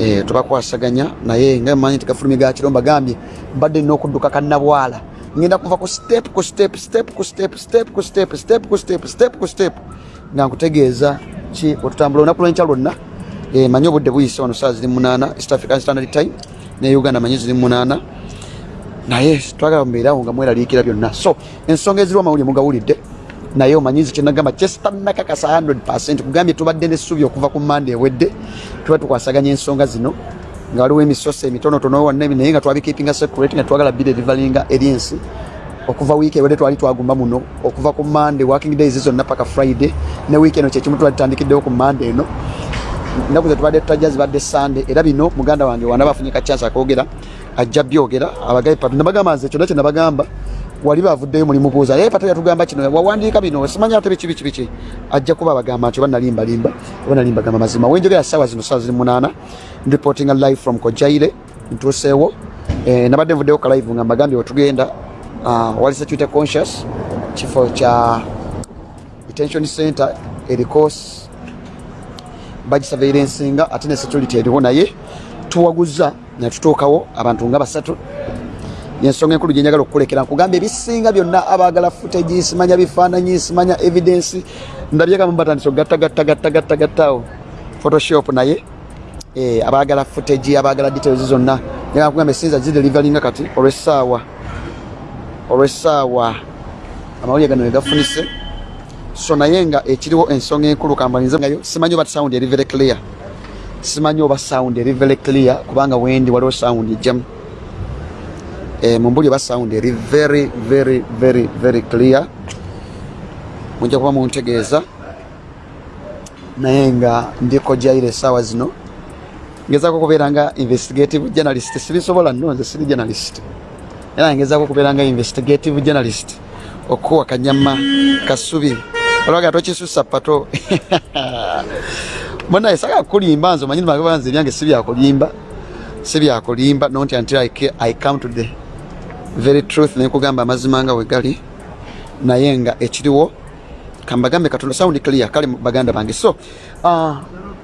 eh, tubakwasaganya naye nga manyi nti gafulumi ga kiromba gambye mbadde nina okudduka kannabwala ngenda kuva ku step ku step step ku step step ku step step ku step step ku step. Nga nkutegeeza ki otutambula olunaku lwenkya lwonna. Eh, manyi obudde buyise wano saa ziri munaana east african standard time ne uganda manyi ziri munaana. Naye twagala mubeerawo nga mweraliikira byonna. So ensonga eziriwo amawulire mugawulidde naye omanyizi kyenagamba kyesitanakakasa 100 kugambye tubadde nessuubi okuva ku manda ewedde tuba tukwasaganya ensonga zino nga waliwo emisoso emitonotono wanne naye nga twabikeepinga secret nga twagala biderivalinga eri ensi okuva wiiki ewedde twali twagumba muno okuva ku mande working days zonna paka friday ne wiiki eno kyekimu tuba tutandikiddewo ku mande eno. Ennaku zetubadde tutajja zibadde sande era bino muganda wange wana bafunye kacyansi akoogera ajja byogera abagabi papi nabagamba nze kyonna kyenabagamba wali bavuddeyo mulimu buuza naye pata yatugamba kino wawandiika bino simanya ate biki biki biki. Ajja kuba abagamba nti oba nalimbalimba oba nalimbagamba mazima. Wenjogera saawa zino saa ziri munaana. Reporting live from kojaire ntuuseewo eh, nabadde nvuddeyo ka live nga mbagambye wetugenda uh, wali security conscious kifo kya detention center eriko bagisurveirancinga ate ne security eriwo naye. Tuwaguza netutuukawo abantu nga basatu yensonga enkulu gyenjagala okukulekera nkugamba ebisinga byonna abagala footage simanya bifaananyi simanya evidence. Ndabyekamu batandisa ogattagattagattagattagattaawo photoshop naye. Eh, abagala footage abagala details zonna. Njagala kugamba esinza zidelivalinga kati olwessaawa. Olwessaawa. Amawulire gano wegafunise so naye nga ekiriwo ensonga enkulu kambalinzegayo simanyi oba sound eri very clear. Simanyi oba sound eri very clear kubanga wendi waliwo sound ejjamu eh, mumbuli oba sound eri very very very very clear. Mujja kuba muntegeeza naye nga ndiko jaire esaawa zino. Ngezaako okubeera nga investigative journalist. Sibisobola nno nze siri journalist. Era ngezaako okubeera nga investigative journalist. Okuwa kanyama kasubi. Olwaga tokisusa pato. Munaye saka kulimba nze omanyi nimagaba nze ebyange si byakulimba. Si byakulimba. Not until I, I come to the very truth nekugamba amazima nga wegali naye nga ekiriwo kambagambe katonda sound clear kale baganda bange. So uh,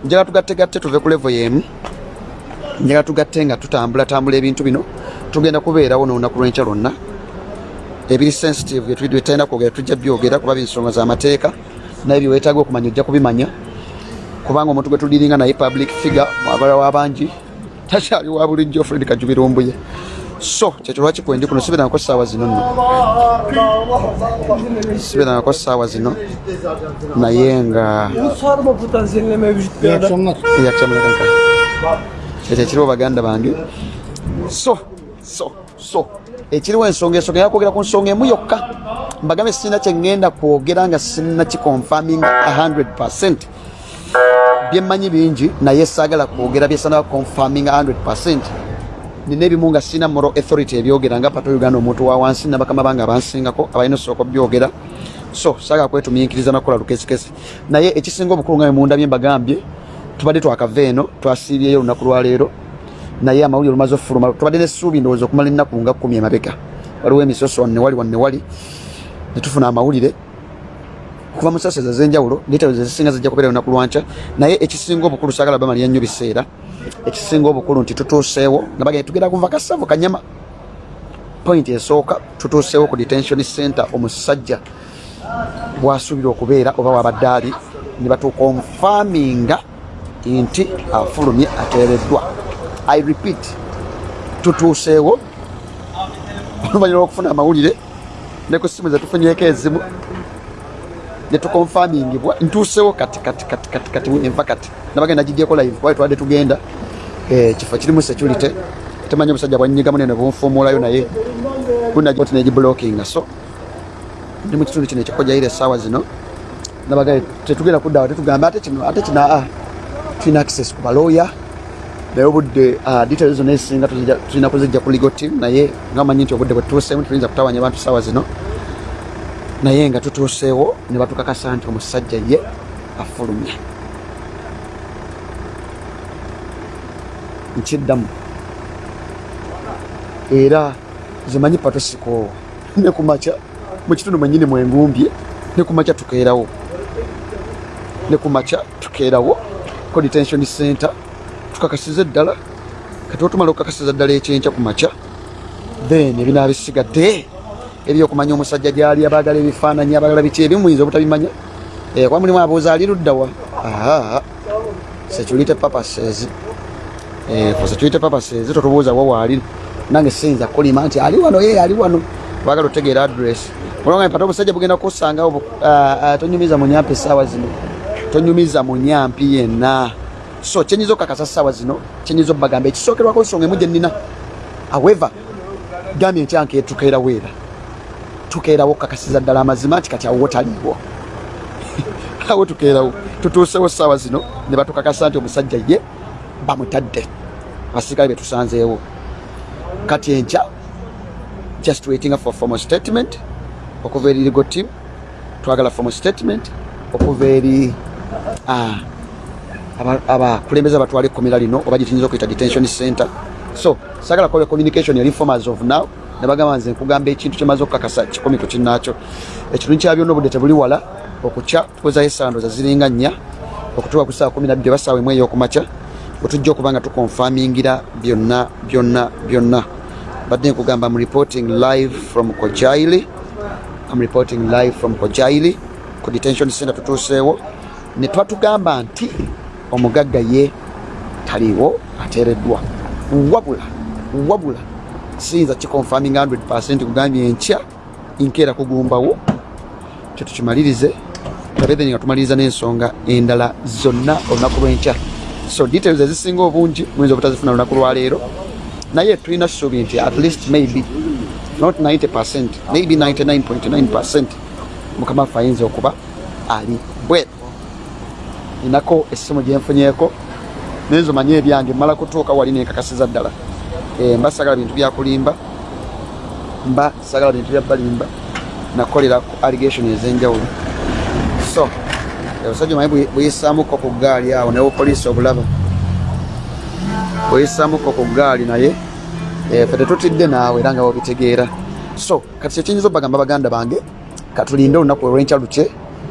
njagala tugattegatte tuve ku level yemu. Njagala tugatte nga tutambula tambula ebintu bino. Tugenda kubeerawo n'olunaku lw'enkya lwonna. Ebiri sensitive byetalina kwogera tujja byogera kuba binsonga z'amateeka naye byeweetaaga okumanya ojja kubimanya. Kubanga omuntu gwe tuliringa naye public figure abalawo abangi takyali wa bulijjo fred kajubirumbuye so kyekyo lwaki kwendi kuno? Sibeerangako saawa zino nno. Sibeerangako saawa zino. Naye nga ekyo ekiriwo baganda bange. So so so. Ekiriwo ensonga ensonga yakwogera ku nsonga emu yokka. Mbagambe sirina kyeŋŋenda kwogera nga sirina kiconfirming 100 byemmanyi bingi naye saagala kwogera byesana confirming 100 nina ebimu nga sirina moral authority ebyogera nga pato uganda omuntu wa wansi nabakama bange abansingako abalina osooka byogera so saagala kwetumiinkiriza nakukola lukesikesi naye ekisinga obukulu nga bemunda byembagambye tubadde twakava eno twasiibyeyo olunaku lwaleero naye amawulire olumaze ofuluma tubadde nessuubi ndowooza okumala ennaku nga kkumi emabega. Waliwo emisoso wannewali wannewali netufuna amawulire kuva mu saseza ez'enjawulo details ezisinga zijja kubeera olunaku lwankya naye ekisinga obukulu saagala bamalira nnyo biseera. Ekisinga obukulu nti tutuuseewo nabaga tugenda kuva kasavu kanyama. Point esooka tutuuseewo ku detention center omusajja bwasuubira okubeera oba wabadde ali ne batukonfaminga nti afulumye ateereddwa. I repeat tutuuseewo. Oluvannyuma lwokufuna amawulire ne ku simu zetufunyeko ezimu netukonfamingibwa ntuusewo kati kati kati kati kati enva kati nabagenda gidyeko live. Kuba twadde tugenda? Eh, kifo kirimu security. Temanyi omusajja bwanyigamu nene bunfuumuulayo naye gunati negiblokinga so ndi mu kitundu kino ekikojaire essaawa zino. Nabaga tetugenda kuddawa tetugamba ate kino ate kino aa tulina access ku balooya. Naye obudde ah, details zonna ezisinga tulina kuzijja ku legal team. Naye nga manyi nti obudde bwetutuuseemu tuyinza kutawanya abantu saawa zino naye nga tutuuseewo ne batukakasa nti omusajja ye afulumye. Nkiddamu. Era zimanyi pato sikoowa ne kumakya mu kitundu mwenyini mwengumbye ne kumakya tukeerawo. Ne kumakya tukeerawo ko detention center tukakasiza eddala kati otumala okukakasiza ddala ekyenkya ku makya then ebinaaba bisigadde ebyokumanya omusajja gyali abaagala ebifaananyi abaagala biki ebimuyinza obutabimanya. Eh, kuba mulimu abuuza ali luddawa security purposes. Eh, for security purposes totubuuza wawaali nange siyinza kulima nti ali wano ye ali wano. Baagala otegeera address. Olwanga mpata omusajja bugenda kusanga tonyumiza munyampi essaawa zino. Tonyumiza munyampi yenna. So kyenyiza okukakasa ssaawa zino kyenyiza obbagamba ekisookerwako nsonga emu gye nnina. However gambye nkyanke tukeerawo era tukeerawo okukakasiza ddala amazima nti kati awo taliiwo awo tukeerawo tutuusewo ssaawa zino ne batukakasa nti omusajja ye bamutadde abasirikale betusanzeewo kati enkya just waiting for formal statement okuva eri legal team twagala formal statement okuva eri ah, aba- abakulembeze abatwala ekkomera lino oba gyetuyinza okuyita detention center. So sagala kola communication eri formers of now nebagamba nze nkugamba ekintu kyemaze okukakasa kikomi ku kinnaakyo. Ekitundu kya byonna obudde tebuli wala okukya tukozayo essandoza ziringa nnya okutuuka ku saawa kumi nabbiri oba saawa emu ey'okumakya wetujja okuba nga tukonfamingira byonna byonna byonna. Badde nkugamba am reporting live from kojaili. Am reporting live from kojaili ku detention center tutuuseewo. Ne twatugamba nti omugagga ye taliiwo ateereddwa. Wabula wabula siyinza kikonfaminga 100 kugambye enkya nkeera kugumbawo kyetukimalirize tabethen nga tumaliriza n'ensonga endala zonna olunaku lw'enkya so details ezisinga obungi muyinza obutazifuna lunaku lwaleero naye tulina ssuubi nti at least maybe not 90 maybe 99.9 mukama waffe ayinza okuba ali bwe ninako essimu gyenfunyeeko nayinza omanye ebyange mmala kutuuka wali nenkakasiza ddala mba sagala bintu byakulimba mba sagala bintu bya balimba nakolera ku allegation ez'enjawulo. So obusajja omanyi buyisaamuko ku gaali awo ne bupoliisi obulaba buyisaamuko ku gaali naye eh, fe tetutidde naawe era nga wabitegeera. So kati kyekiyinza obagamba baganda bange katulinde olunaku olwenkya lukye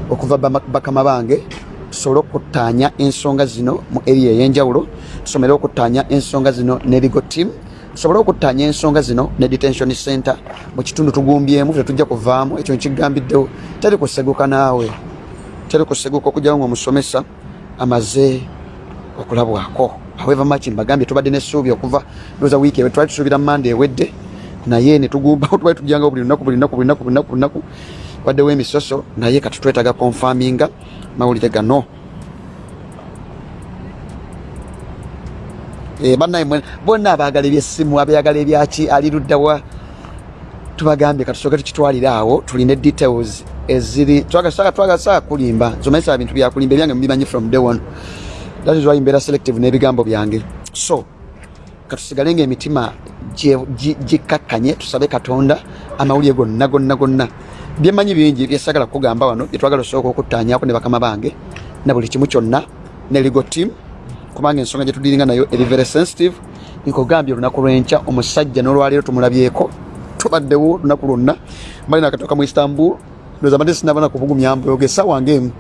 okuva bakama bange tusobole okuttaanya ensonga zino mu area ey'enjawulo tusomere okuttaanya ensonga zino ne legal team tusobole okuttaanya ensonga zino ne detention center. Mu kitundu tugumbyemu tetujja kuvaamu. Ekyo nkigambiddewo teri kuseguka naawe. Teri kuseguka okugyawo ngaomusomesa amaze okulabwako. However much mbagambye tubadde n'essuubi okuva. Ndowooza wiiki ewe twali tusuubira manda ewedde naye netugumbawo twali tujjangawo buli lunaku buli lunaku buli lunaku buli lunaku. Waddewo emisoso naye kati twetaaga konfaminga mawulire gano bannaye mwe- bonna abaagala ebyessimu abayagala ebyaki ali luddawa tubagambye katusooke tukitwalire awo tuline details eziri twagasaa kulimba nzomanyisa bintu byakulimba ebyange mubimanyi from day one. That is why mbeera selective n'ebigambo byange. So katusigale nga emitima gikkakkanye tusabe katonda amawulire gonna gonna gonna. Byemanyi bingi byesagala kugamba wano byetwagala osooka okuttaanyako ne bakama bange na buli kimu kyonna ne legal team kubanga ensonga gyetudiringa nayo eri very sensitive nkugambye olunaku lwenkya omusajja n'olwaleero tumulabyeko tubaddewo olunaku lwonna. Mbali nakatoka mu istanbul ndoza mbadde sinabana kubugumya mboge sawa ngemu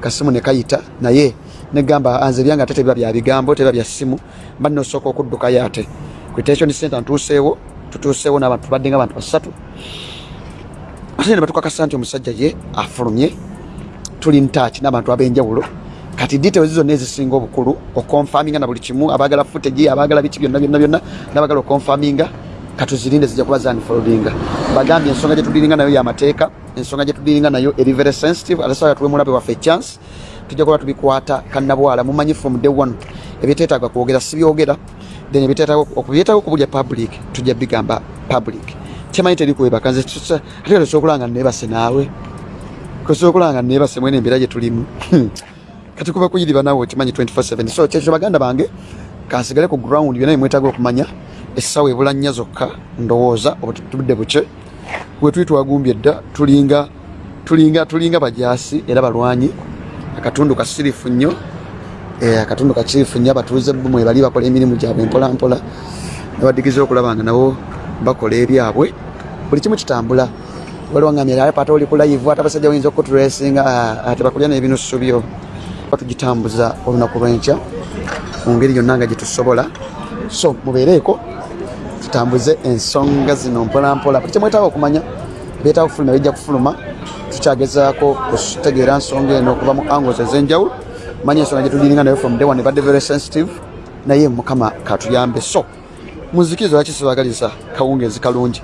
kasimu ne kayita naye negamba anze byange ate tebiba bya bigambo tebiba bya simu mbadde nosooka okuddukayo ate. Ku detention center ntuuseewo tutuuseewo n'abantu tubadde nga abantu basatu. Ate ne batukakasa nti omusajja ye afulumye tuli ntaaki n'abantu ab'enjawulo kati details zonna ezisinga obukulu okonfaminga na buli kimu abaagala footage abaagala biki byonna byonna byonna n'abaagala okonfaminga katuzirinde zijja kuba zanfoldinga bagambye ensonga gyetudiringa nayo yamateeka ensonga gyetudiringa nayo eri very sensitive ate sawa tuwe mulabe waffe chance tujja kuba tubikwata kannabwala mumanyi from day one ebyetetaaga kwogera sibyogera then okubyetaaga okubulya public tujja bigamba public. Kyemanyi teri kwebaka nze ate tosobola nga neebase naawe tosobola nga neebase mwene embeera gye tulimu kati kuba kuyiriba naawe okimanyi 24/7 so kyekyo baganda bange kansigale ku ground byonna bimwetaaga okumanya essaawa ebula nnya zokka ndowooza obutudde buke wetuli twagumbye dda tulinga tulinga tulinga bajaasi era balwanyi. Akatundu kasirifu nnyo eh, akatundu kasirifu nnyo abatuuze bumwe bali bakola emirimu gyabwe mpolampola. Nebadigiza okulaba nga nabo bakola ebyabwe. Buli kimu kitambula. Waliwo ngamira ale pata oli ku live ate abasajja bayinza okuturesinga ate bakulya n'ebinusu byo batugitambuza olunaku lw'enkya mu ngeri yonna nga gyetusobola so mubeereeko tutambuze ensonga zino mpolampola. Buli kyemwetaaga okumanya byetaaga kufuluma bijja kufuluma tukyagezaako okutegeera nsonga eno okuva mu angles ez'enjawulo. Manya ensonga gyetudiringa nayo from day one ebadde very sensitive naye mukama katuyambe. So muzikiriza lwaki sibagaliza kawungezi kalungi?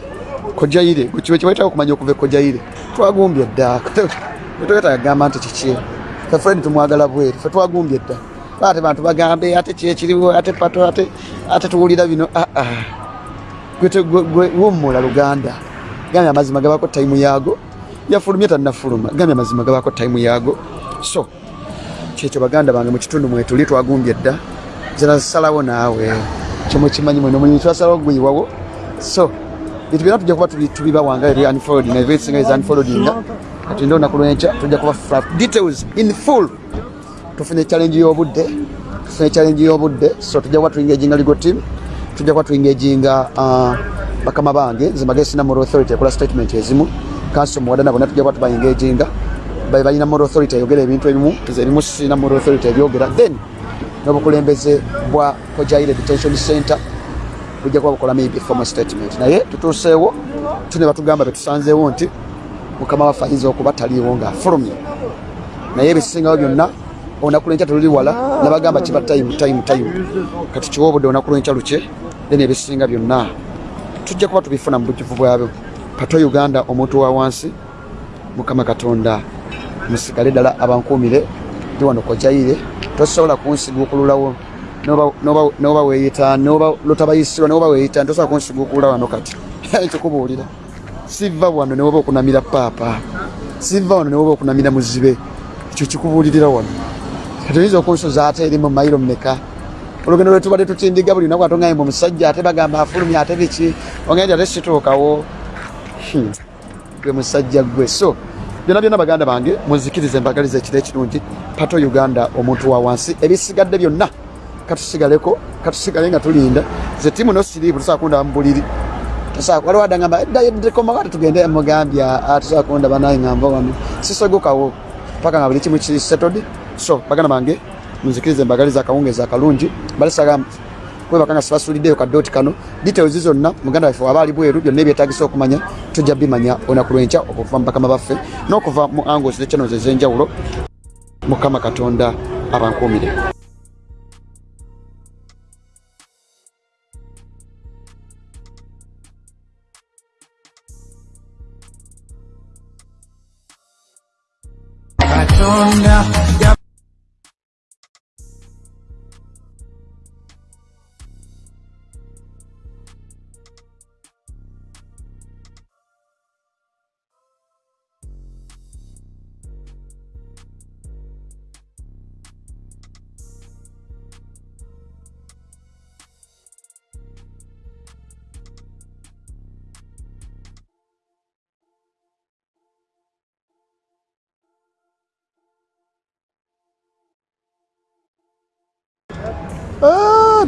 Kojaire kiwe kibaitawo okumanya okuva ekojaire twagumbye dda togeta yagamba nti kiki fe fred tumwagala bweru fe twagumbye dda. Ate bantu bagambe ate kyekiriwo ate pato ate ate tuwulira bino wumula luganda. Gambye amazima gabako taimu yaago. Yafulumye tannafuluma. Gambye amazima gabako taimu yaago. So kyekyo baganda bange mu kitundu mwetuli twagumbye dda. Zinasalawo naawe. Kyomukimanyi mwene omulimu twasalawo guyiwawo so bintu byona tujja kuba tubibawanga eri unfold na ebisinga kati ndo olunaku lwenkya tujja kuba fluff details in full. Tufune challenge y'obudde tufune challenge y'obudde so tujja kuba tuingaginga legal team tujja kuba tuingaginga uh, bakama bange nze mbage sina moral authority ekola statement ezimu. Kanso muwadana bonna tujja kuba tubaingaginga babe balina moral authority ayogera ebintu ebimu nze ebimu sina moral authority ebyogera. Then n'obukulembeze bwa kojaire detention center bujja kuba bukola maybe formal statement. Naye tutuuseewo tune batugamba betusanzeewo nti mukama waffe ayinza okuba taliiwo ngaafulumye naye ebisingawo byonna olunaku lwenkya teluli wala nabagamba kiba time time time. Kati kiwa obudde olunaku lwenkya lukye then ebisinga byonna. Tujja kuba tubifuna mu bujjuvu bwabyo pato uganda omuntu wa wansi mukama katonda musigale ddala abankuumire ndi wano kojaire tosobola kunsiguukululawo noba weyita lotabayisirwa noba weyita tosobola kunsiguukulula wano kati. Kikubuulira siva wano newoba okunamira paapa siva wano newoba okunamira muzibe. Ekyo kikubuulirira wano. Kati oyinza okunsuza ate eri mu mayiro mmeka? Olugendo lwetubadde tutindiga buli lunaku atongaye mu musajja ate bagamba afulumya ate biki? Ogenja ate situukawo? Gwe musajja gwe. So byonna byonna baganda bange muzikirize mbagaliza ekiro ekirungi. Pato uganda omuntu wa wansi. Ebisigadde byonna katusigaleko katusigale nga tulinda. Ze timu nosiriivu tusobola kundaba mu buliri waliwo adagamba ddayeddekoma ate tugende mugambya tusobola kundaba naye ngamba wano sisogokawo paka nga buli kimu kiri settled so baganda bange munzikirize mbagaliza akawungezi akalungi balisaga kwebaka nga sibasuliddeyo kadooti kano. Details zonna muganda waffe waba ali bweru byonna ebyetagisa okumanya tujja bimanya olunaku lwenkya okuva mu bakama baffe n'okuva mu angles ne channels ez'enjawulo mukama katonda abankuumire katonda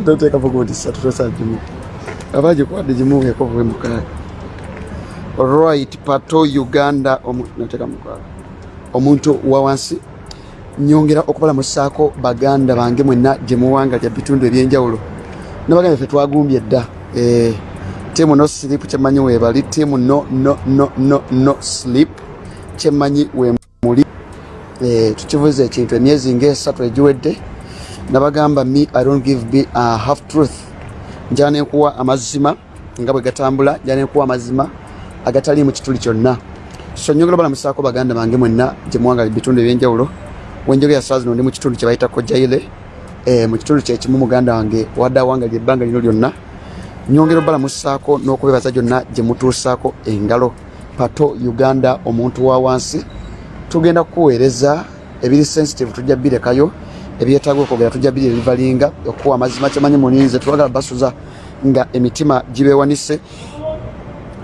ndoteeka pokuti satu tosa gimu abaje kwadde gimu yako bwe mukaaga right pato uganda omu- nateeka mukaaga omuntu wa wansi nyongera okubalamusaako baganda bange mwenna gye muwanga lya bitundu ebyenjawulo nabagambye ffe twagumbye dda Eh, tiimu no sleep kyemanyi weebali tiimu no no no no no sleep kyemanyi we muli Eh, tukivuza ekintu emyezi ngaesatu egiwedde nabagamba me i don't give be a half truth. Njala nenkuwa amazima nga bwe gatambula njala nenkuwa amazima agatali mu kituli kyonna. So nyogera balamusaako baganda bange mwenna gye muwanga bitundu ebyenjawulo. Wenjogera saa zino ndi mu kitundu kye bayita kojaire eh, mu kitundu kyekimu muganda wange wadde awangalya ebbanga lino lyonna. Nyongera obalamusaako n'okubebaza gyonna gye mutuusaako engalo. Pato uganda omuntu wa wansi. Tugenda kukuweereza ebiri sensitive tujja birekayo ebyetaaga okwogera tujja biri ebivalinga okuwa amazima kyemanyi muninze twagala basuza nga emitima gibeewanise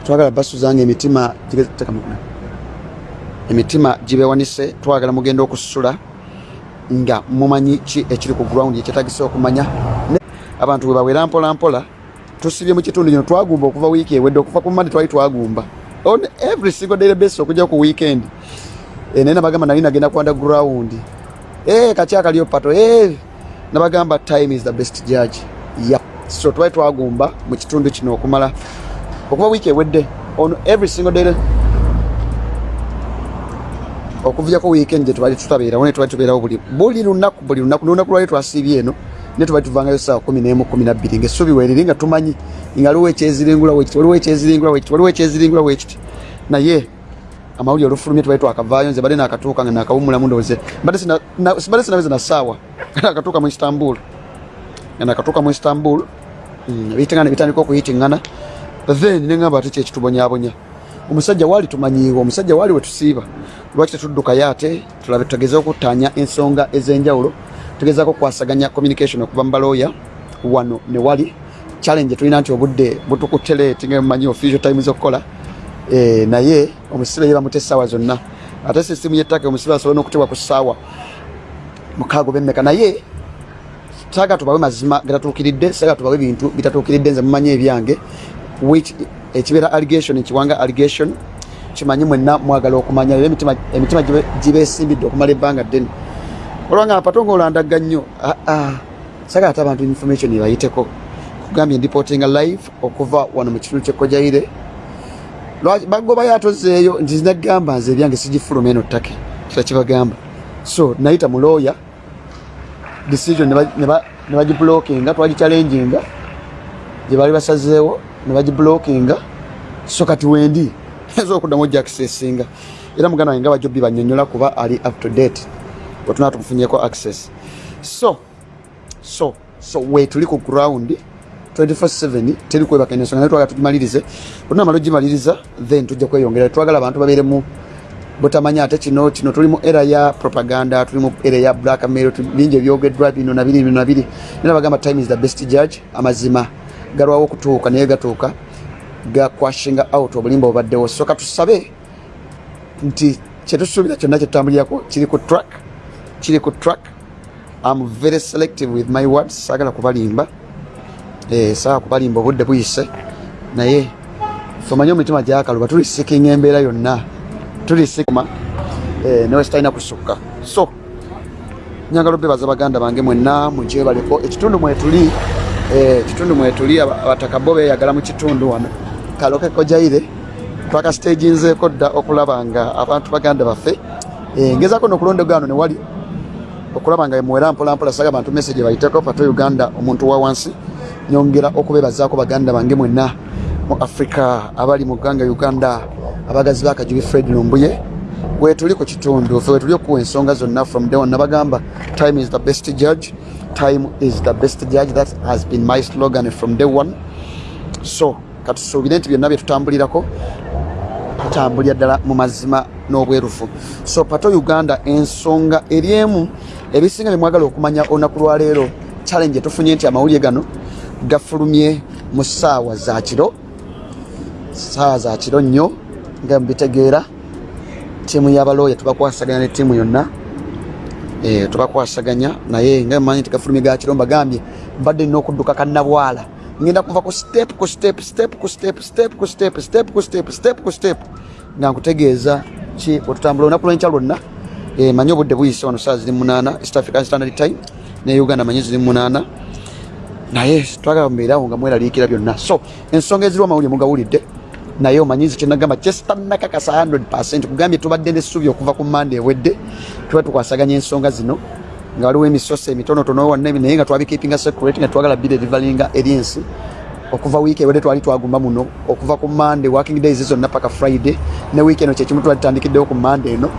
twagala basuza nga emitima emitima gibeewanise twagala mugenda okusula nga mumanyi ki ekiri ku ground ekyetagisa okumanya. Abantu bwe bawera mpola mpola tusibye mu kitundu kino twagumba okuva wiiki ewedde okuva ku mande twali twagumba. On every single daily basis okujja ku weekend. Eh, naye nabagamba nali nagenda ku underground Eh, kaki akaliyo pato Eh, nabagamba time is the best judge. Yep. so twali twagumba mu kitundu kino okumala. Okuva wiiki ewedde on every single day okuvyako weekend gye tubali tutabeerawo ne tubali tubeerawo buli buli lunaku buli lunaku lunaku lwali twasiibye eno ne tubali tuvangayo saawa kumi n'emu kumi nabbiri ngaessuubi weeriri nga tumanyi nga waliwo ekyeziringula wekiti waliwo ekyeziringula wekiti waliwo ekyeziringula wekiti naye amawulire olufulumye tubali twakavaayo nze badde nakatuuka nga nakawumulamu ndowooze sibadde sinaweza na saawa nakatuuka mu istanbul. Nga nakatuuka mu istanbul mm, bitingana bitandika okuyitiŋŋana then neŋamba ate kyekitubonyabonya omusajja waali tumanyiiwe omusajja waali wetusiiba lwaki tetuddukayo ate? Tulabe tugeze okutaanya ensonga ez'enjawulo tugezaako okukwasaganya communication okuva mu balooya. Wano ne wali challenge tulina nti obudde butukutte leeti nga mumanyi official time z'okukola naye omusibe ye bamute essaawa zonna. Ate sisimu yettaka omusibe asobola n'okutebwa ku ssaawa. Mukaago bemmeka naye saaga tubawe mazima gatatuukiridde saaga tubawe bintu bitatuukiridde nze mumanyi ebyange. Which ekibeera allegation ekiwanga allegation kimanyi mwenna mwagala okumanya era emitima emitima gibe- gibeesimbidde okumala ebbanga ddene. Olwanga apato ngaolanda nnyo aa saga ate abantu information ebayiteko kugambye ndipotinga live okuva wano mu kitundu kyekkojaire bagobayo atozeeyo nti zinagamba nze ebyange sigifuluma eno ttake kira kibagamba. So nayita mu lawyer decision ne ba- ne ba- ne bagiblokinga twagichallenginga gye baali basazeewo ne bagiblokinga so kati wendi eza okuddamu ojakisesinga era muganda wange nga bajobbi banyonyola kuba ali up to date bwetunaa tumufunyeko access. So so so wetuli ku ground 24/7 teri kwebaka ensonga naye twagala tugimalirize olunamala ogimaliriza then tujja kweyongera twagala abantu babeeremu butamanya ate kino kino tuli mu era ya propaganda tuli mu era ya black mail tu- bingi ebyogeddwa bino na biri bino na biri. Nera bagamba time is the best judge amazima. Galwawo okutuuka naye gatuuka gakwashinga out obulimba obaddewo soka tusabe nti kyetusuubira kyonna kyetutambulirako kiri ku track kiri ku track. Am very selective with my words saagala kubalimba eh, saagala kubalimba obudde buyise. Naye femanye omutima gyakaluba tuli sikinga embeera yonna. Tuli sikuma eh, newe sitalina kusukka. So nyagala obebaza baganda bange mwenna mugyebaleko ekitundu mwetuli eh, ekitundu mwetuli aba- abataka bo beyagala mu kitundu wano. Kaloke kojaire twakasitaginzeeko dda okulaba nga abantu baganda baffe. Ngezako nokulondegano newali okulaba nga emuwera mpolampola saga abantu message bayiteko pato uganda omuntu wa wansi nyongera okubebazaako baganda bange mwenna mu africa abali mu gganga uganda abagazi bakajubi fred lumbuye. Wetuli ku kitundu fe wetuli okuwa ensonga zonna from day one nabagamba time is the best judge. Time is the best judge. That has been my slogan from day one. So katusuubire nti byonna byetutambulirako tutambulira ddala mu mazima n'obwerufu. So pato uganda ensonga eri emu ebisinga byemwagala okumanya olunaku lwaleero challenge etufunye nti amawulire gano gafulumye mu ssaawa za kiro ssaawa za kiro nnyo nga mubitegeera ttiimu y'abalooya tubakwasaganya ne ttiimu yonna eh, tubakwasaganya naye nga manyi nti gafulumye ga kiro mbagambye mbadde nina okudduka kannabwala. Ngenda kuva ku step ku step step ku step step ku step step ku step step ku step. Nga nkutegeeza ki otutambula olunaku lwenkya lwonna eh, manyi obudde buyise wano saa ziri munaana east african standard time ne uganda manyi ziri munaana. Naye twagala mubeerawo nga mweraliikira byonna. So ensonga eziriwo amawulire mugawulidde. Naye omanyizi kyenagamba kyesitanakakasa 100 kugambye tubadde nessuubi okuva ku manda ewedde. Tuba tukwasaganya ensonga zino nga waliwo emisoso emitonotono wonna naye nga twabikeepinga secret nga twagala bire rivalinga eri ensi okuva wiiki ewedde twali twagumba muno okuva ku mande working days zonna paka friday ne wiiki eno kyekimu twali tutandikiddewo ku mande eno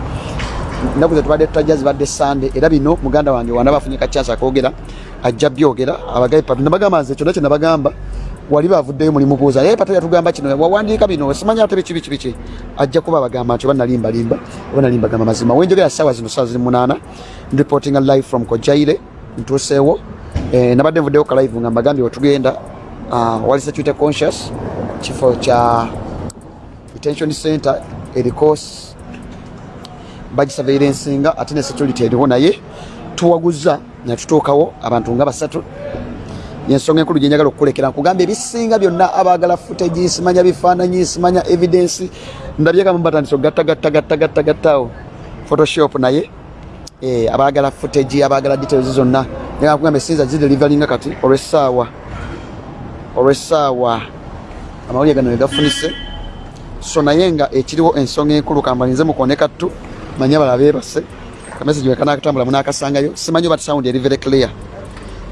ennaku ze tubadde tutajja zibadde sande era bino muganda wange wana bafunye kacyansi akoogera ajja byogera abagabi pato nabagamba nze kyonna kyenabagamba wali bavuddeyo mulimu buuza. Naye pato yatugamba kino wawandiika bino simanya ate biki biki ajja kuba bagamba nti oba nalimbalimba oba nalimbagamba mazima. Wenjogera saawa zino saa ziri munaana. Reporting live from kojaire ntuuseewo eh, nabadde nvuddeyo ka live nga mbagambye wetugenda uh, wali security conscious kifo kya detention center eriko bagisurveiransinga ate ne security eriwo naye tuwaguza netutuukawo abantu nga basatu. Yensonga enkulu gyenjagala okukulekera nkugamba ebisinga byonna abagala footage simanya bifaananyi simanya evidence ndabyekamu batandisa ogattagattagattagattagattaawo photoshop naye eh, abagala footage abagala details zonna. Nga kugamba esinza zidelivalinga kati olwessaawa olwessaawa amawulire gano wegafunise so naye nga ekiriwo ensonga enkulu kambalinze mukone kattu manye abala beebase kamesagi wekanakatambula munakasangayo simanyi oba sound eri very clear.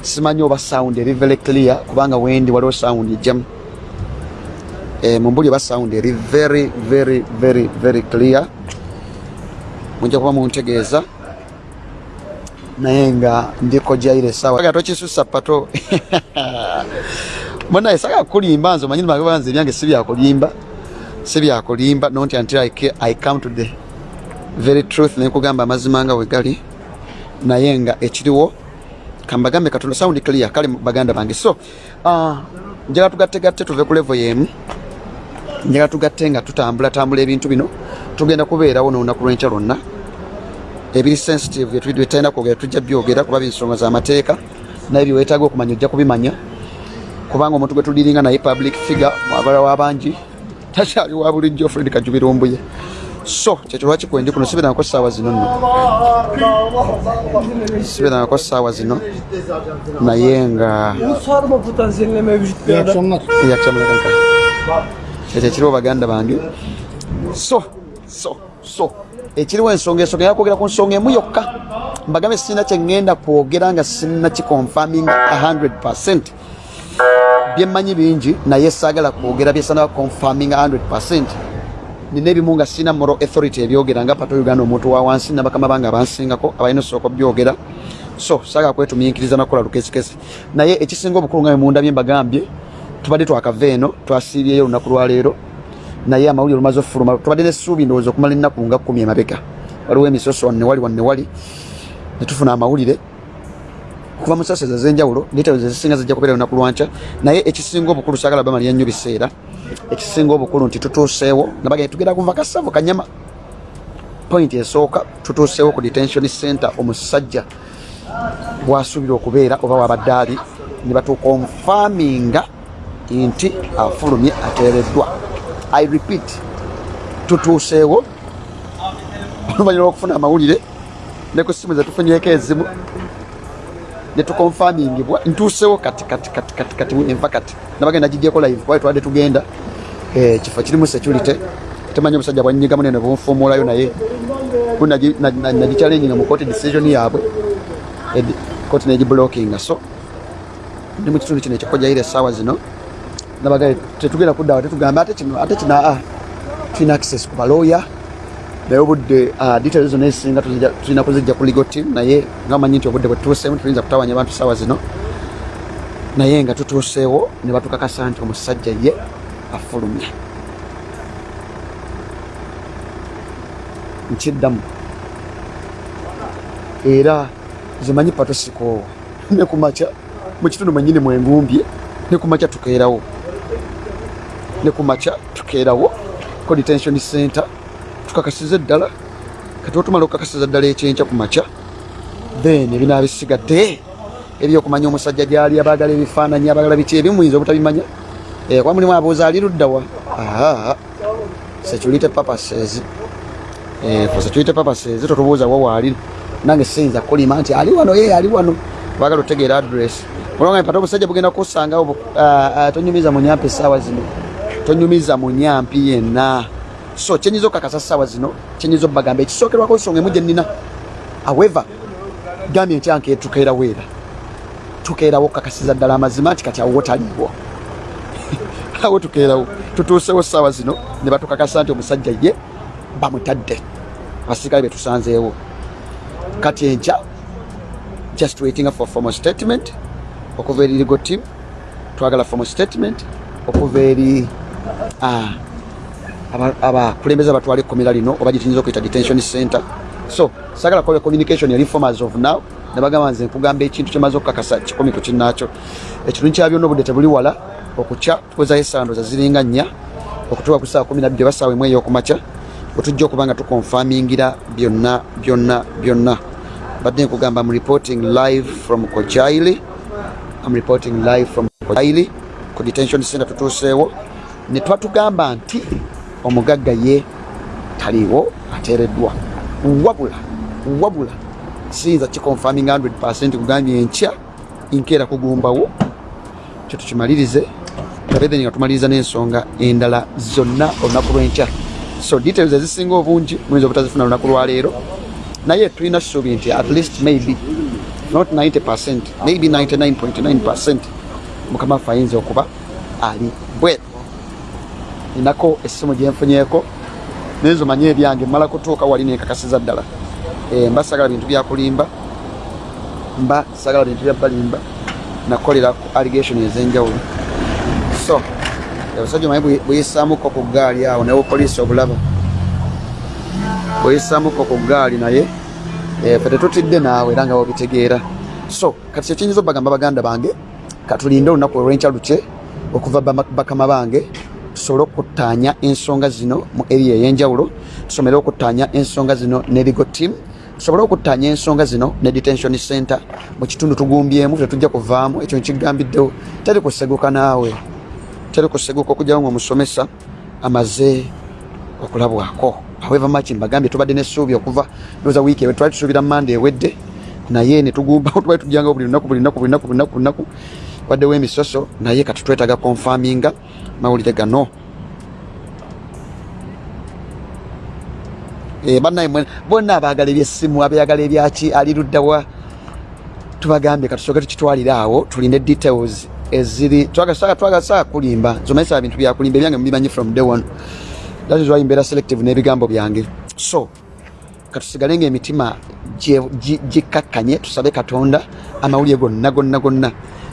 Simanyi oba sound eri very clear kubanga wendi waliwo sound ejjamu e, mumbuli oba sound eri very very very very clear. Mujja kuba muntegeeza. Naye nga ndiko jaire esawa tokisusa pato. Munaye saga kulimba nze omanyi nibabanze ebyange si byakulimba si byakulimba not until I, I come to the very truth nekugamba amazima nga wegali naye nga ekiriwo kambagambe katonda sound clear kale baganda bange. So uh, njagala tugattegatte tuve ku level yemu. Njagala tugatte nga tutambula tambula ebintu bino. Tugenda kubeerawo n'olunaku lw'enkya lwonna. Ebiri sensitive bye tutalina kwogera tujja byogera kuba binsonga z'amateeka naye byeweetaaga okumanya ojja kubimanya. Kubanga omuntu gwe tuliringa naye public figure mwagala w'abangi takyali wa bulijjo fred kajubirumbuye so kyekyo lwaki kwendi kuno? Sibeerangako ssaawa zino nno. Sibeerangako ssaawa zino. Naye nga ekyo ekiriwo baganda bange. So so so ekiriwo ensonga ensonga yakwogera ku nsonga emu yokka. Mbagambe sirina kyeŋŋenda kwogera nga sirina kiconfirming 100 byemmanyi bingi naye saagala kwogera byesana confirming 100 nina ebimu nga sirina moral authority ebyogera nga pato uganda omuntu wa wansi nabakama bange abansingako abalina osooka byogera so saagala kwetumiikiriza nakukola lukesikesi naye ekisinga obukulu nga bemunda byembagambye tubadde twakava eno twasiibyeyo olunaku lwaleero naye amawulire olumaze ofuluma tubadde nessuubi ndowooza okumala ennaku nga kumi emabega. Waliwo emisoso wannewali wannewali netufuna amawulire. Kuva mu saseza ez'enjawulo details ezisinga zijja kubeera lunaku lwankya naye ekisinga obukulu saagala bamalira nnyo biseera ekisinga obukulu nti tutuuseewo nga bagenda tugenda kuva kasavu kanyama. Point esooka tutuuseewo ku detention center omusajja bwasuubira okubeera oba wabadde ali ne batukonfaminga nti afulumye ateereddwa. I repeat tutuuseewo oluvannyuma lwokufuna amawulire ne ku simu zetufunyeko ezimu netukonfamingibwa ntuusewo kati kati kati kati kati enva kati nabagenda gigyeko live kwaye twadde tugenda eh, kifo kirimu security temanyi omusajja bwanyigamu nene bunfuumulayo naye nagichallenginga mu court decision yaabwe court negiblockinga so ndi mu kitundu kino ekikojaire essaawa zino nabaga tetugenda kuddawa tetugamba ate kino ate kino aa tulina access ku balooya naye obudde ah, details zonna ezisinga tulina kuzijja ku legal team. Naye nga manyi nti obudde bwe tutuuseemu tuyinza kutawanya abantu saawa zino. Naye nga tutuuseewo ne batukakasa nti omusajja ye afulumye nkiddamu. Era zimanyi pato sikoowa ne kumakya mu kitundu mwenyini mwengumbye ne kumakya tukeerawo. Ne kumakya tukeerawo. Ko detention center tukakasiza eddala kati otumala okukakasiza ddala ekyenkya ku makya then ebinaaba bisigadde ebyokumanya omusajja gyali abaagala ebifaananyi abaagala biki ebimuyinza obutabimanya. Eh, kuba mulimu abuuza ali luddawa security purposes Eh, for security purposes totubuuza wa waali nange siyinza kulima nti ali wano ye ali wano. Baagala otegeera address. Olwanga pata obusajja bugenda kusanga obu ah, ah, tonyumiza munyampi essaawa zino. Tonyumiza munyampi yenna so kyenyiza okukakasa ssaawa zino kyenyiza obbagamba ekisookerwako nsonga emu gye nnina. However gambye ntyanka tukeerawo era tukeerawo okukakasiza ddala amazima nti kati awo taliiwo awo tukeerawo. Tutuusewo ssaawa zino ne batukakasa nti omusajja ye bamutadde. Abasirikale betusanzeewo kati enkya just waiting for formal statement. Okuva eri legal team twagala formal statement. Okuva eri aba- abakulembeze abatwala ekkomera lino oba gyetuyinza okuyita detention center. So sagala kola communication eri formers of now nebagamba nze nkugamba ekintu kyemaze okukakasa kikomi ku kinnaakyo. Ekitundu kya byonna obudde tebuli wala okukya tukozayo essandoza ziringa nnya okutuuka ku saawa kumi nabbiri oba saawa emu ey'okumakya wetujja okuba nga tukonfamingira byonna byonna byonna. Badde nkugamba am reporting live from kojaili. Am reporting live from kojaili. Ku detention center tutuuseewo. Ne twatugamba nti omugagga ye taliiwo ateereddwa. Wabula wabula siyinza kikonfaming 100 kugambye enkya nkeera kugumbawo kyo tukimalirize tabethen nga tumaliriza n'ensonga endala zonna olunaku lw'enkya. So details ezisinga obungi muyinza obutazifuna lunaku lwaleero naye tulina suubi nti at least maybe not 90 maybe 99.9 mukama waffe ayinza okuba ali bweru ninako essimu gyenfunyeeko nenzo manye ebyange mala kutuuka wali nenkakasiza ddala. Eh, mba sagala bintu byakulimba mba sagala bintu byabalimba nakolera ku allegation ez'enjawulo. So abasajja maye bweyisaamuko ku gaali awo naye poliisi obulaba. Bweyisaamuko ku gaali naye eh, fe tetutidde naawe era nga wobitegeera so kati kyekiyinza obagamba baganda bange katulinde olunaku olwenkya lukye okuva bakama bange tusobole okuttaanya ensonga zino mu area ey'enjawulo tusomere okuttaanya ensonga zino ne legal team tusobole okuttaanya ensonga zino ne detention center. Mu kitundu tugumbyemu tetujja kuvaamu ekyo nkigambiddewo teri kuseguka naawe teri kuseguka okugyawo ngaomusomesa amaze okulabwako. However much mbagambye tubadde n'essuubi okuva ndowooza wiiki ewe twali tusuubira manda ewedde naye netugumbawo twali tujjangawo buli lunaku buli lunaku buli lunaku buli lunaku buli lunaku waddewo emisoso naye kati twetaaga konfaminga mawulire gano. Eh, bannaye bonna abaagala ebyessimu abyagala ebyaki ali luddawa. Tubagambye katusooke tukitwalire awo tulinde details eziri twagasaa kulimba. Zomanyisa bintu byakulimba ebyange mubimanyi from day one. That is why mbeera selective n'ebigambo byange. So katusigale nga emitima gye- gi- gikakkanye tusabe katonda amawulire gonna gonna gonna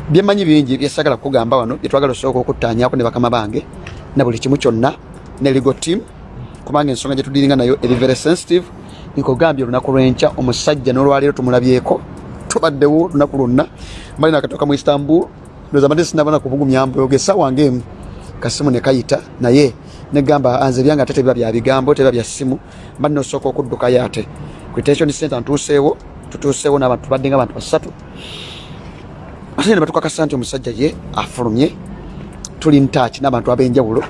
byemanyi bingi byesagala kugamba wano byetwagala osooka okuttaanyako ne bakama bange na buli kimu kyonna ne legal team kubanga ensonga gye tudiringa nayo eri very sensitive nkugambye olunaku lwenkya omusajja n'olwaleero tumulabyeko tubaddewo olunaku lwonna. Mbali nakatoka mu istanbul ndoza mbadde sinabona kubugumya mboge essaawa ng'emu kasimu ne kayita naye negamba anze byange ate tebiba bya bigambo tebiba bya ssimu. Mbadde nosooka okuddukayo ate. Ku detention center ntuuseewo tutuuseewo n'abantu tubadde nga abantu basatu ate ne batukakasa nti omusajja ye afulumye tuli ntaaki n'abantu ab'enjawulo.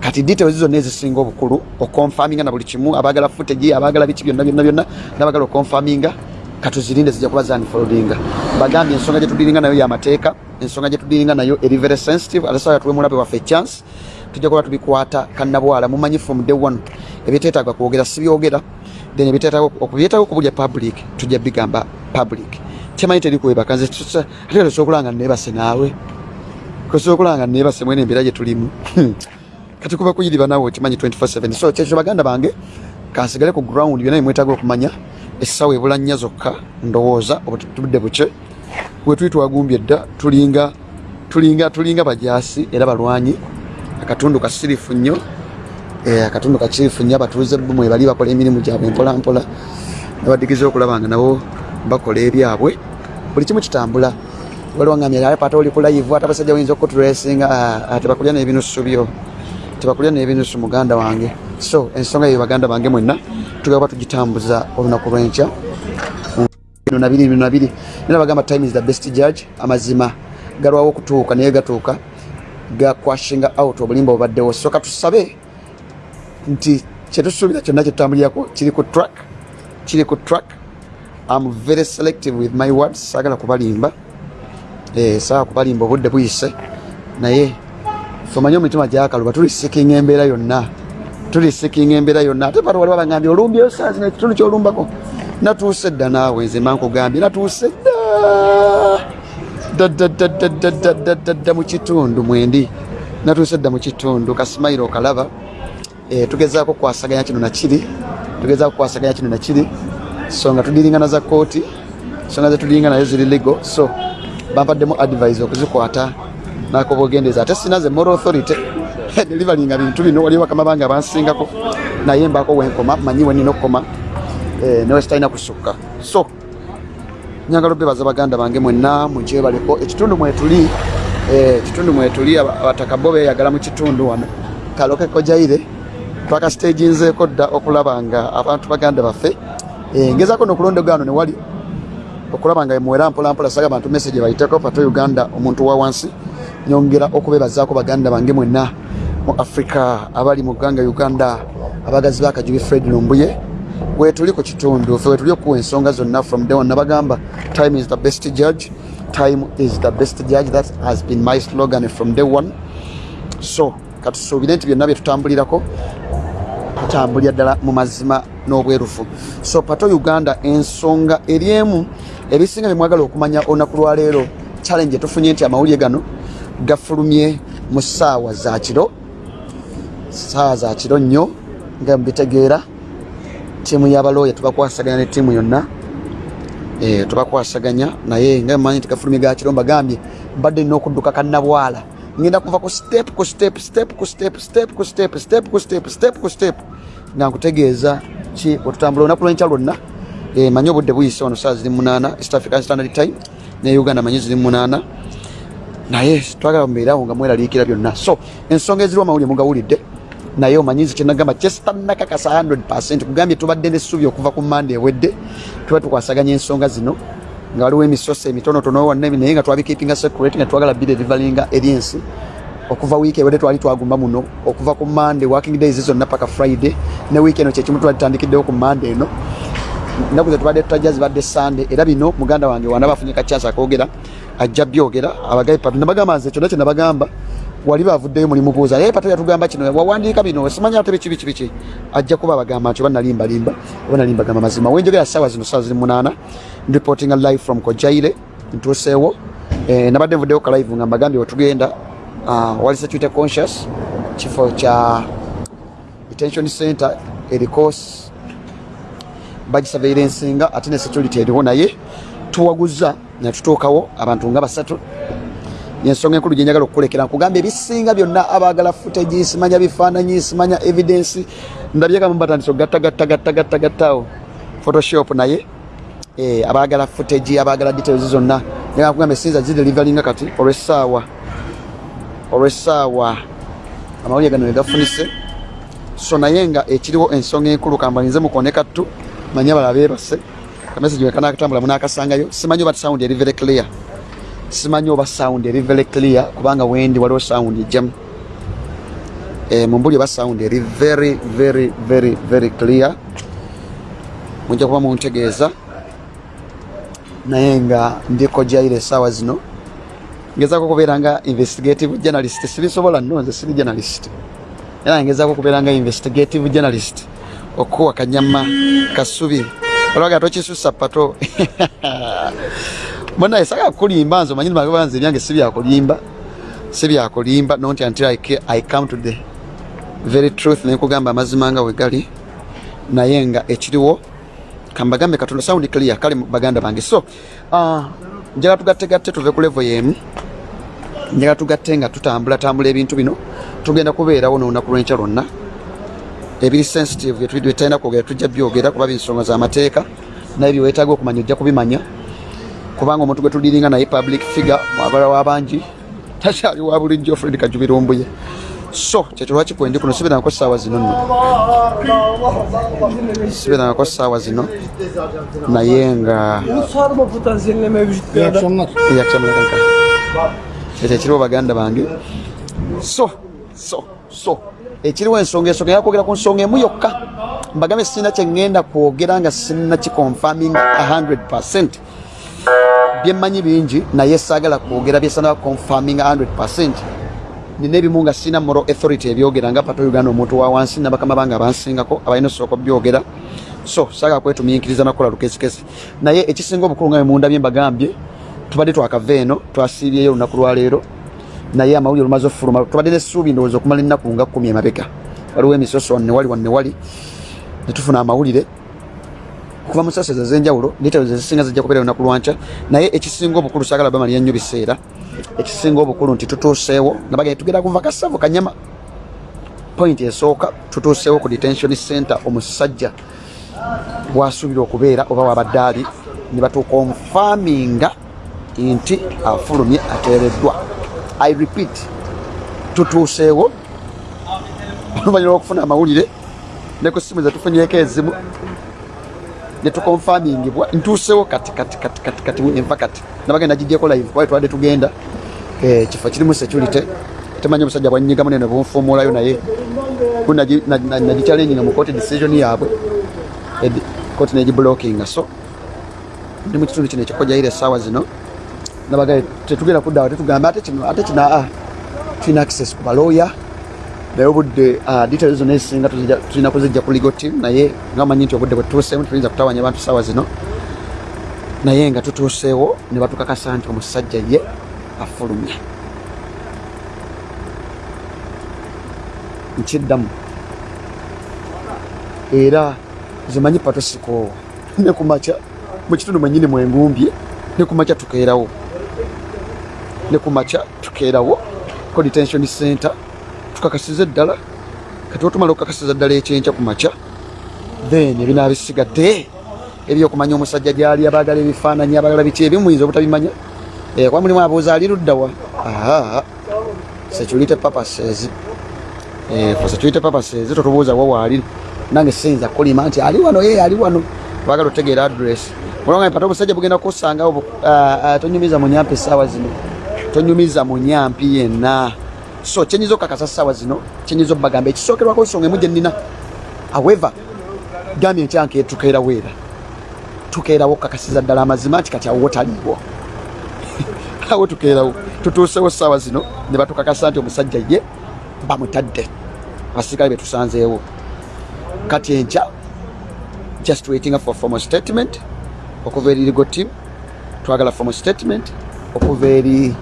Kati details zonna ezisinga obukulu okonfaminga na buli kimu abaagala footage abaagala biki byonna byonna byonna n'abaagala okonfaminga katuzirinde zijja kuba zanfoldinga bagambye ensonga gye tudiringa nayo yamateeka ensonga gye tudiringa nayo eri very sensitive ate sawa tuwe mulabe waffe chance tujja kuba tubikwata kannabwala mumanyi from day one. Ebiteetaaga kwogera sibyogera then ebiteetaaga okubyetaaga okubulya public tujja bigamba public kyemanyi teri kwebaka nze ate tosobola nga neebase naawe. Tosobola nga neebase mwene embeera gye tulimu. Kati kuba kuyiriba naawe okimanyi 24/7 so kyekyo baganda bange kansigale ku ground byonna bimwetaaga okumanya essaawa ebula nnya zokka ndowooza obutudde buke bwe tuli twagumbye dda tulinga tulinga tulinga bajaasi era balwanyi. Akatundu kasirifu nnyo. Eh, akatundu kakirifu nnyo abatuuze bumwe bali bakola emirimu gyabwe mpola mpola. Nabadigiza okulaba nga nabo bakola ebyabwe buli kimu kitambula. Waliwo ngambye ate pata oli ku live ate abasajja bayinza okutresinga tebakulya n'ebinusu byo. Tebakulya n'ebinusu muganda wange. So ensonga eyo baganda bange mwenna tugaba tugitambuza olunaku lwenkya. Nabiri nabiri. Nera bagamba time is the best judge. Amazima galwawo okutuuka naye gatuuka gakwashinga out obulimba obubaddewo. Soka tusabe nti kyetusuubira kyonna kyetutambulirako kiri ku track kiri ku track am very selective with my words saagala kubalimba. Eh, saagala kubalimba obudde buyise. Naye somanye omutima gyakaluba tuli sikinga embeera yonna. Tuli sikinga embeera yonna. Ate bano waliwo bagambye olumbyeyo saa zino ekitundu kyolumbako. Natuuse dda naawe nze mba nkugambye natuuse dda. Ddaddaddaddaddaddadda mu kitundu mwendi. Natuuse dda mu kitundu kasimayiro okalaba. Eh, tugezaako kwasaganya kino nakiri tugezaako kwasaganya kino nakiri so nga tudiringana za kooti ensonga zetudiringa nayo ziri legal. So bampaddemu advise okuzikwata nako bwogendeza ate sina ze moral authority. Delivaringa bintu bino waliwo bakama bange abansingako naye mbako wenkoma manyi wenina okukoma eh, newe sitalina kusukka. So nyagala obebaza baganda bange mwenna mugyebaliko ekitundu mwetuli eh, ekitundu mwetuli aba- abataka bo beyagala mu kitundu wano. Kaloke kojaire twakasitaginzeeko dda okulaba nga abantu baganda baffe eh, ngezaako nokulondegano newali okulaba nga muwera mpolampola saga abantu message bayiteko pato uganda omuntu wa wansi nyongera okubebazaako baganda bange mwenna mu africa abali mu ggwanga uganda abagazi bakajubi fred lumbuye. Wetuli ku kitundu fe wetuli okuwa ensonga zonna from day one nabagamba time is the best judge. Time is the best judge. That has been my slogan from day one. So katusuubire nti byonna byetutambulirako tutambulira ddala mu mazima n'obwerufu. So pato uganda ensonga eri emu ebisinga byemwagala okumanya olunaku lwaleero challenge etufunye nti amawulire gano gafulumye mu ssaawa za kiro ssaawa za kiro nnyo nga mubitegeera tiimu y'abalooya tubakwasaganya ne tiimu yonna Eh, tubakwasaganya naye nga manyi nti gafulumye ga kiro mbagambye mbadde nina okudduka kannabwala ngenda kuva ku step ku step step ku step step ku step step ku step step ku step. Nga nkutegeeza ki otutambula olunaku lwenkya lwonna. Eh, manyi obudde buyise wano saa ziri munaana east african standard time ne uganda manyi ziri munaana naye twagala mubeerawo nga mweraliikira byonna. So ensonga eziriwo amawulire mugawulidde. Naye omanyizi kyenagamba kyesitanakakasa 100 kugambye tubadde nessuubi okuva ku manda ewedde tuba tukwasaganya ensonga zino nga waliwo emisoso emitonotono wanne naye nga twabikipinga secret nga twagala biderivalinga eri ensi okuva wiiki ewedde twali twagumba muno okuva ku mande working days zonna paka friday ne wiiki eno kyekimu twali tutandikiddewo ku mande eno. Ennaku zetubadde tutajja zibadde sande era bino muganda wange wana bafunye kakyasa akogera ajja byogera abagabi patu nabagamba nze kyonna kyenabagamba wali bavuddeyo mulimu buuza naye pato yatugamba kino wawandiika bino simanya ate biki biki biki. Ajja kuba abagamba nti oba nalimbalimba oba nalimbagamba mazima. Wenjogera saawa zino saawa ziri munaana reporting live from kojaire ntuuseewo eh, nabadde nvuddeyo ka live nga mbagambye wetugenda uh, wali security conscious kifo kya detention center eriko bagisaveirensinga ate ne security eriwo naye. Tuwaguza netutuukawo abantu nga basatu yensonga enkulu gyenjagala okukulekera nkugamba ebisinga byonna abagala footage simanya bifaananyi simanya evidence ndabyekamu batandise ogattagattagattagattagattaawo photoshop naye eh, abagala footage abagala details zonna. Nkugamba esinza zidelivalinga kati olwessaawa olwessaawa amawulire gano wegafunise so naye nga ekiriwo ensonga enkulu kambalinze mukonekattu manye abala beebase kamesagi wekanakatambula munakasangayo simanyi oba sound eri very clear simanyi oba sound eri very clear kubanga wendi waliwo sound ejjamu e, mumbuli oba sound eri very very very very clear. Mujja kuba muntegeeza. Naye nga ndiko jaire esaawa zino. Ngezaako okubeera nga investigative journalist sibisobola nno nze siri journalist. Era ngezaako okubeera nga investigative journalist okuwa kanyama kasubi. Olwaga tokisusa pato munaye saka kulimba nze omanyi nze ebyange sibyakulimba sibyakulimba not until I, I come to the very truth. Nenkugamba amazima nga wegali. Naye nga ekiriwo kambagambe katonda sound clear kale baganda bange. So uh, njagala tugattegatte tuve ku level yemu njagala tugatte nga tutambula tambula ebintu bino. Tugenda kubeerawo n'olunaku lwenkya lwonna. Ebiri sensitive byetalina kwogera tujja byogera kuba binsonga z'amateeka naye byeweetaaga okumanya ojja kubimanya kubanga omuntu gwe tudiringa naye public figure mwagala w'abangi takyali wa bulijjo fred kajubirumbuye. So kyekyo lwaki kwendi kuno? Sibirangako saawa zino nno. Sibirangako saawa zino. Naye nga ekyo ekiriwo baganda bange. So so so ekiriwo ensonga ensonga yakwogera ku nsonga emu yokka. Mbagambe sirina kyeŋŋenda kwogera nga sirina kiconfirming 100 byemmanyi bingi naye saagala kwogera byesana confirming 100 nina ebimu nga sirina moral authority ebyogera nga pato uganda omuntu wa wansi nabakama bange abansingako abalina osooka byogera so saagala kwetumiinkiriza nakukola lukesikesi naye ekisinga obukulu nga bemunda bye mbagambye tubadde twakava eno twasiibyeyo olunaku lwaleero naye amawulire lumaze ofuluma tubadde nessuubi ndowooza okumala ennaku nga kumi emabega. Waliwo emisoso wannewali wannewali netufuna amawulire kuva mu sasa ez'enjawulo details ezisinga zijja kubeera olunaku lwankya naye ekisinga obukulu saagala bamalira nnyo biseera ekisinga obukulu nti tutuuseewo nabagenda tugenda kuva kasavu kanyama. Point esooka tutuuseewo ku detention center omusajja bwasuubira okubeera oba wabadde ali ne batukonfaminga nti afulumye ateereddwa. I repeat tutuuseewo. Oluvanyuma lwokufuna amawulire ne ku simu zetufunyeko ezimu netukonfamingibwa ntuusewo kati kati kati kati kati enva kati nabagenda gigyeko live. Kuba twadde tugenda. Eh, kifo kirimu security. Temanyi omusajja bwanyigamu nene bunfumulayo naye. Nagichallenginga mu court decision yaabwe. Kooti negibulokinga so ndi mu kitundu kino ekikojaire essaawa zino. Nabagaye tetugenda kuddawo tetugamba ate kino ate kino aa tulina access ku balooya naye obudde ah, details zonna ezisinga tulina kuzijja ku legal team naye nga manyi nti obudde bwe tutuuseemu tuyinza kutawanya abantu saawa zino. Naye nga tutuuseewo ne batukakasa nti omusajja ye afulumye. Nkiddamu. Era zimanyi pato sikoowa ne kumakya mu kitundu mwenyini mwengumbye ne kumakya tukeerawo. Ne kumakya tukeerawo ko detention center tukakasiza eddala kati otumala okukakasiza ddala ekyenkya ku makya. Then ebinaaba bisigadde ebyokumanya omusajja gyali abaagala ebifaananyi abaagala biki ebimu muyinza obutabimanya. Eh, kuba mulimu abuuza ali luddawa security purposes Eh, for security purposes totubuuza wa waali nange siyinza kulima nti ali wano ye ali wano. Baagala otegeera address. Olwanga pata obusajja bugenda kusangawo ah, ah, tonyumiza mu nyampi essaawa zino. Tonyumiza mu nyampi yenna so kyenyiza okukakasa essaawa zino kyenyiza obbagamba ekisookerwako ensonga emu gye nnina. However gambye nkyanke tukeerawo era tukeerawo okukakasiza ddala amazima nti kati awo taliiwo awo tukeerawo. Tutuusewo essaawa zino ne batukakasa nti omusajja ye bamutadde. Abasirikale betusanzeewo kati enkya just waiting for formal statement okuva eri legal team twagala formal statement okuva eri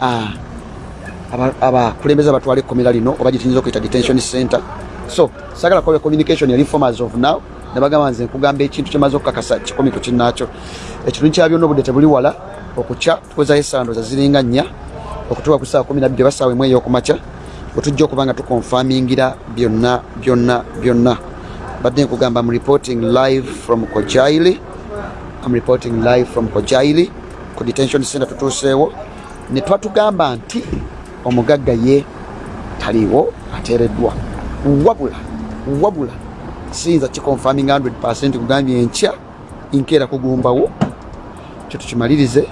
aba- abakulembeze abatwala ekkomera lino oba gyetuyinza okuyita detention center. So sagala kuba communication yali informers of now nebagamba nze nkugamba ekintu kyemaze okukakasa kikomi ku kinnaakyo. Ekintu nkya byonna obudde tebuli wala okukya tukozayo essandoza ziringa nnya okutuuka ku saawa kumi nabiri oba saawa emu ey'okumakya bwetujja okuba nga tukonfamingira byonna byonna byonna. Badde nkugamba am reporting live from kojaili. Am reporting live from kojaili. Ku detention center tutuuseewo. Ne twatugamba nti omugagga ye taliiwo ateereddwa. Wabula wabula siyinza kikonfaming 100 kugambye enkya nkeera kugumbawo kyo tukimalirize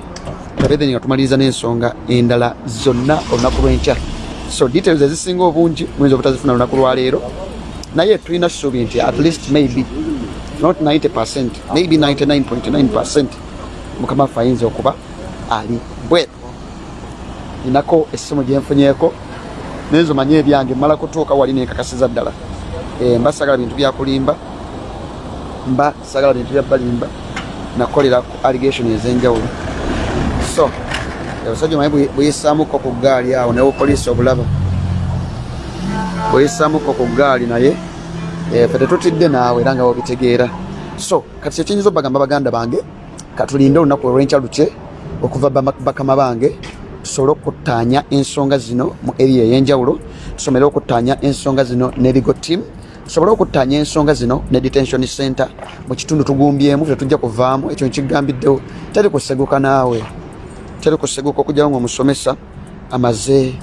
tabethe nga tumaliriza n'ensonga endala zonna olunaku lw'enkya. So details ezisinga obungi muyinza obutazifuna lunaku lwaleero naye tulina suubi nti at least maybe not 90 maybe 99.9 mukama waffe ayinza okuba ali bwe ninako essimu gyenfunyeeko nenzo manye ebyange mala kutuuka wali nenkakasiza ddala. Eh, mba sagala bintu byakulimba mba sagala bintu bya balimba nakolera ku allegation ez'enjawulo. So abasajja maye bweyisaamuko ku gaali awo naye poliisi obulaba? Bweyisaamuko ku gaali naye ffe tetutidde naawe era nga wobitegeera. So kati kyekiyinza obagamba baganda bange katulinde olunaku olwenkya lukye okuva bakama bange tusobole okuttaanya ensonga zino mu area ey'enjawulo tusomere okuttaanya ensonga zino ne legal team tusobole okuttaanya ensonga zino ne detention center. Mu kitundu tugumbyemu tetujja kuvaamu ekyo nkigambiddewo teri kuseguka naawe. Teri kuseguka okugyawo ngaomusomesa amaze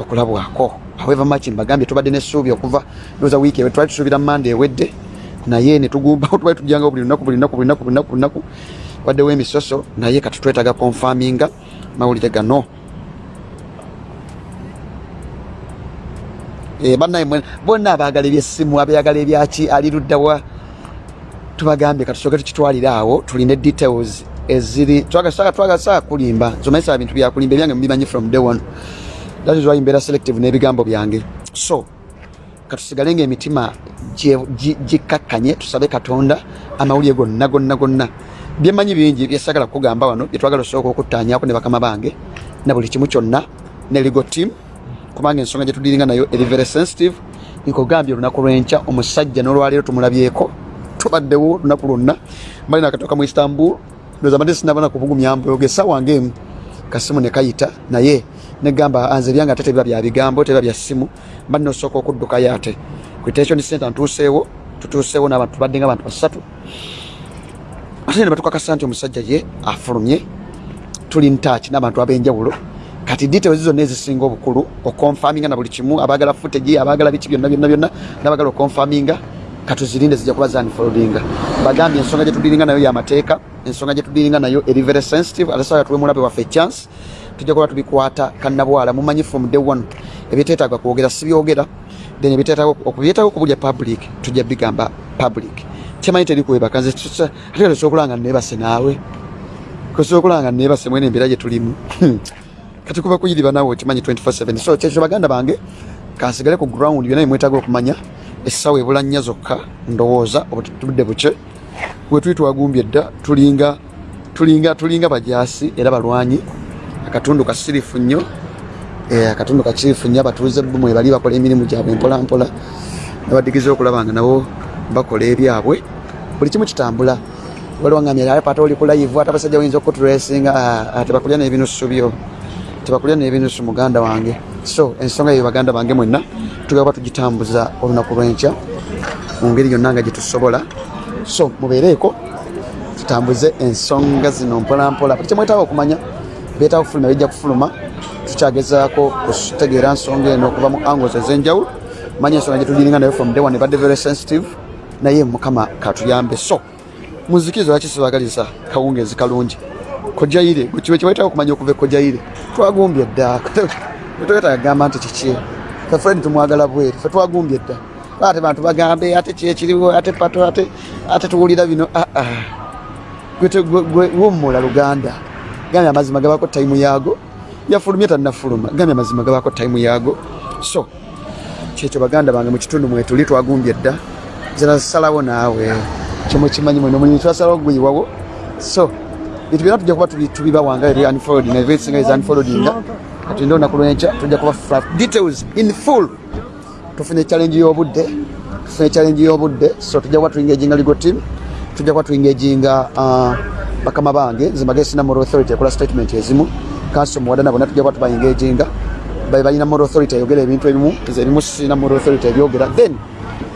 okulabwako. However much mbagambye tubadde n'essuubi okuva ndowooza wiiki ewe twali tusuubira mande ewedde naye netugumbawo twali tujjangawo buli lunaku buli lunaku buli lunaku buli lunaku waddewo emisoso naye kati twetaaga konfaminga mawulire gano Eh, bannaye bonna abaagala ebyessimu abayagala ebyaki ali luddawa tubagambye katusooke tukitwalire awo tuline details eziri twagasaa kulimba zomaisa bintu byakulimba ebyange mubimanyi from day one. That is why mbeera selective n'ebigambo byange. So katusigale nga emitima gye- gi- gikakkanye tusabe katonda amawulire gonna gonna gonna byemanyi bingi byesagala kugamba wano byetwagala osooka okuttaanyako ne bakama bange na buli kimu kyonna ne legal team kubanga ensonga gyetudiringa nayo eri very sensitive nkugambye olunaku lwenkya omusajja n'olwaleero tumulabyeko tubaddewo olunaku lwonna. Mbali nakatoka mu istanbul ndoza mbadde sinabana kubugumya mboge sawange emu kasimu ne kayita naye negamba anze byange ate tebiba bya bigambo tebiba bya simu mba nosooka okuddukayo ate. Ku detention center ntuuseewo tutuuseewo n'abantu tubadde nga abantu basatu ate ne batukakasa nti omusajja ye afulumye tuli ntaaki n'abantu ab'enjawulo. Kati details zonna ezisinga obukulu okonfaminga na buli kimu abaagala footage abaagala biki byonna byonna byonna n'abaagala okonfaminga. Katuzirinde zijja kuba zanfoldinga bagambye ensonga gyetudiringa nayo yamateeka ensonga gyetudiringa nayo eri very sensitive ate sawa tuwe mulabe waffe chance tujja kuba tubikwata kannabwala mumanyi from day one. Ebyeteetaaga kwogera sibyogera then ebyeteetaaga okubyetaaga okubulya public tujja bigamba public kyemanyi terikuwebaka nze ate osobola okulanga nebase naawe? Kosobola okulanga nebase mwene embeera gye tulimu. Kati kuba kuyiriba naawe okimanyi 24/7 so kyekyo baganda bange kansigale ku ground byonna bimwetaaga okumanya essaawa ebula nnya zokka ndowooza obutudde buke wetuli twagumbye dda tulinga tulinga tulinga bajaasi era balwanyi. Akatundu kasirifu nnyo Eh, akatundu kakirifu nnyo abatuuze bumwe bali bakola emirimu gyabwe mpolampola nabadigiza okulaba nga nabo bakola ebyabwe buli kimu kitambula. Waliwo ngamya ale pata oli kulaivu ate abasajja bayinza okuturesinga tebakulya n'ebinusu byo. Tebakulya n'ebinusu muganda wange. So ensonga eyo baganda bange mwenna tugaba tugitambuza olunaku lw'enkya mu ngeri yonna nga gyetusobola so mubeereeko tutambuze ensonga zino mpolampola. Buli kyemwetaaga okumanya beetaaga kufuluma bijja kufuluma tukyagezaako kutegeera nsonga eno okuva mu angles ez'enjawulo. Manya ensonga gyetugiringa nayo from day one ebadde very sensitive naye mukama katuyambe. So muzikiriza lwaki sibagaliza kawungezi kalungi? Kojaire kiwe kibaitaka okumanya okuva ekojaire twagumbye dda. Toyota agamba nti kiki? Fe fred tumwagala bweru fe twagumbye dda. Ate bantu bagambe ate kyekiriwo ate pato ate ate tuwulira bino wumula luganda. Gambye amazima gabako taimu yaago. Yafulumye tannafuluma gambye amazima gabako taimu yaago. So kyekyo baganda bange mukitundu mwetuli twagumbye dda zinasalawo naawe. Kyemukimanyi mwene omulimu twasalawo guyiwawo so bintu byonna tujja kuba tubi- tubibawanga eri unfolding. Na ebisinga is unfoldinga katulinde olunaku lwenkya tujja kuba details in full. Tufunye challenge y'obudde tufunye challenge y'obudde. So tujja kuba tuingaginga legal team tujja kuba tuingaginga uh, bakama bange nze magesi na moral authority ekola statement ezimu. Council muwadana bonna tujja kuba tubaingaginga babe balina moral authority ayogera ebintu ebimu nze ebimu sirina moral authority ebyogera. Then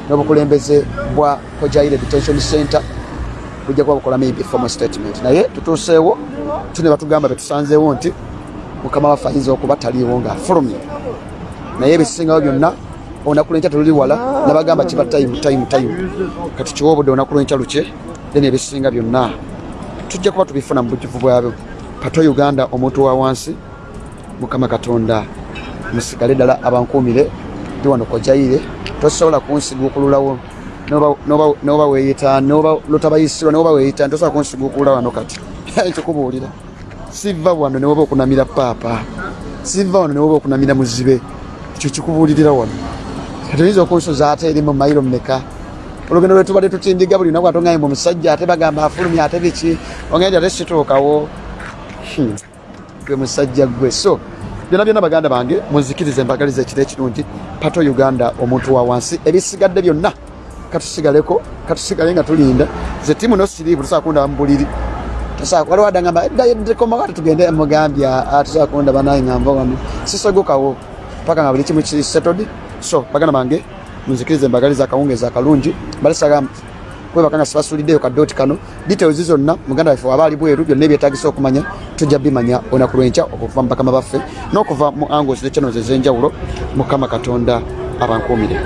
n'obukulembeze bwa kojaire detention center bujja kuba bukola maybe formal statement. Naye tutuuseewo tune batugamba betusanzeewo nti mukama waffe ayinza okuba taliiwo ng'afulumye. Naye ebisingawo byonna olunaku lwenkya teluli wala nabagamba kiba time time time. Kati kiwa obudde olunaku lwenkya luke then ebisinga byonna. Tujja kuba tubifuna mu bujjuvu bwabyo pato uganda omuntu wa wansi mukama katonda musigale ddala abankuumire. Ndi wano kojaire tosobola kunsiguukululawo noba- noba- noba weeyita noba lutabayisirwa noba weeyita tosobola kunsiguukulula wano kati. Ekikubuulira siva wano newoba okunamira paapa. Siva wano newoba okunamira muzibe. Ekyo kikubuulirira wano. Kati oyinza okunsuza ate eri mu mayiro mmeka? Olugendo lwetubadde tutindiga buli lunaku atongaye mu musajja ate bagamba afulumya ate biki? Ongendi ate situukawo? Hmm. gwe musajja gwe. So byonna byonna baganda bange munzikirize mbagaliza ekiro ekirungi. Pato uganda omuntu wa wansi. Ebisigadde byonna katusigaleko katusigale nga tulinda. Ze timu nosiriivu tusobola kundaba mu buliri. Tosobola waliwo adagamba ddekomawo ate tugende mugambya tosobola kundaba naye ngamba wano sisogokawo paka nga buli kimu kisetod so baganda bange munzikirize mbagaliza akawungezi akalungi. Balisaga kwebaka nga sibasuliddeyo kadooti kano. Details zonna muganda waffe waba ali bweru byonna ebyetagisa okumanya tujja bimanya olunaku lwenkya okuva mu bakama baffe n'okuva mu angles ne channels ez'enjawulo mukama katonda abankuumire